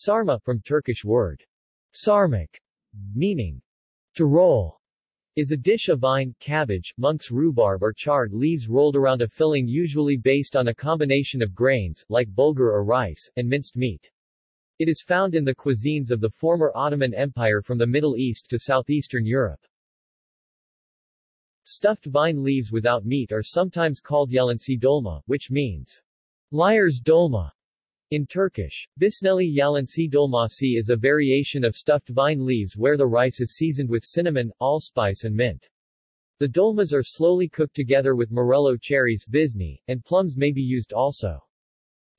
Sarma, from Turkish word sarmak, meaning to roll, is a dish of vine, cabbage, monk's rhubarb or chard leaves rolled around a filling usually based on a combination of grains, like bulgur or rice, and minced meat. It is found in the cuisines of the former Ottoman Empire from the Middle East to southeastern Europe. Stuffed vine leaves without meat are sometimes called yalansi dolma, which means liar's dolma in Turkish. Vişneli yalansi dolmasi is a variation of stuffed vine leaves where the rice is seasoned with cinnamon, allspice and mint. The dolmas are slowly cooked together with morello cherries visni, and plums may be used also.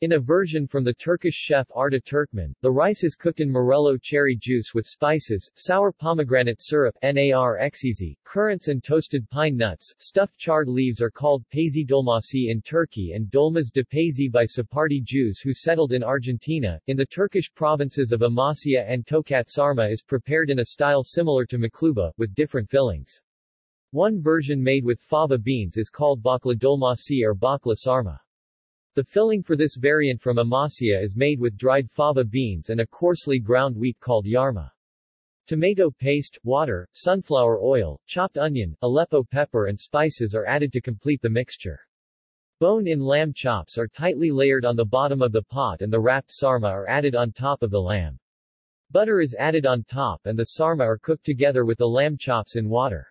In a version from the Turkish chef Arda Türkmen, the rice is cooked in morello cherry juice with spices, sour pomegranate syrup nar ekşisi, currants and toasted pine nuts. Stuffed chard leaves are called paisi dolmasi in Turkey and dolmas de paisi by Sephardi Jews who settled in Argentina. In the Turkish provinces of Amasya and Tokat sarma is prepared in a style similar to makluba, with different fillings. One version made with fava beans is called bakla dolmasi or bakla sarma. The filling for this variant from Amasya is made with dried fava beans and a coarsely ground wheat called yarma. Tomato paste, water, sunflower oil, chopped onion, Aleppo pepper and spices are added to complete the mixture. Bone-in lamb chops are tightly layered on the bottom of the pot and the wrapped sarma are added on top of the lamb. Butter is added on top and the sarma are cooked together with the lamb chops in water.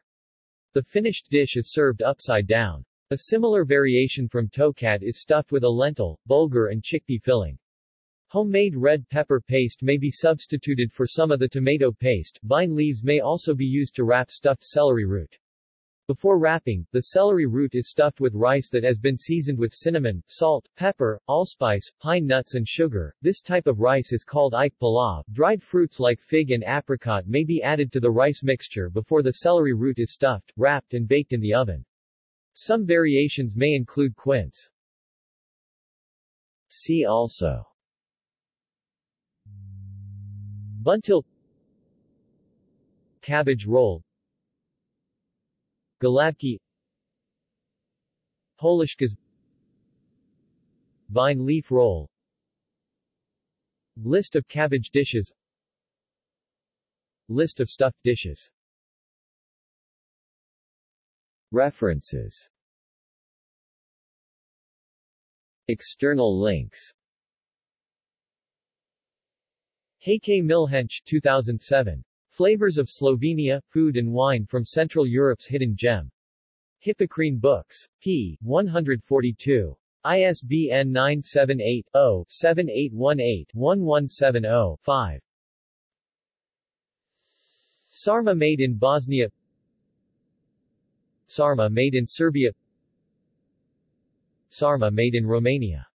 The finished dish is served upside down. A similar variation from tokat is stuffed with a lentil, bulgur and chickpea filling. Homemade red pepper paste may be substituted for some of the tomato paste. Vine leaves may also be used to wrap stuffed celery root. Before wrapping, the celery root is stuffed with rice that has been seasoned with cinnamon, salt, pepper, allspice, pine nuts and sugar. This type of rice is called iç pilav. Dried fruits like fig and apricot may be added to the rice mixture before the celery root is stuffed, wrapped and baked in the oven. Some variations may include quince. See also. Buntil. Cabbage roll. Gołąbki Holishkes Vine leaf roll. List of cabbage dishes. List of stuffed dishes References External links Heike Milhench 2007. Flavors of Slovenia, Food and Wine from Central Europe's Hidden Gem. Hippocrene Books. p. 142. ISBN 978-0-7818-1170-5. Sarma made in Bosnia Sarma made in Serbia. Sarma made in Romania